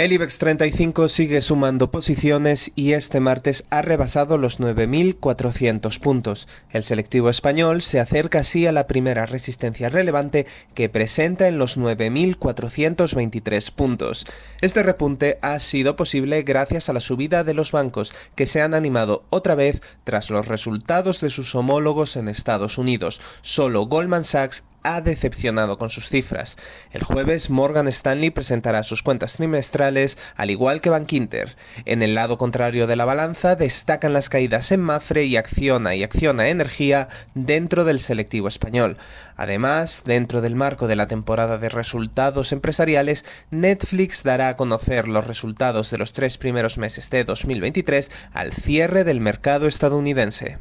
El IBEX 35 sigue sumando posiciones y este martes ha rebasado los 9.400 puntos. El selectivo español se acerca así a la primera resistencia relevante que presenta en los 9.423 puntos. Este repunte ha sido posible gracias a la subida de los bancos que se han animado otra vez tras los resultados de sus homólogos en Estados Unidos. Solo Goldman Sachs ha decepcionado con sus cifras. El jueves Morgan Stanley presentará sus cuentas trimestrales, al igual que Bankinter. En el lado contrario de la balanza destacan las caídas en Mafre y Acciona y Acciona Energía dentro del selectivo español. Además, dentro del marco de la temporada de resultados empresariales, Netflix dará a conocer los resultados de los tres primeros meses de 2023 al cierre del mercado estadounidense.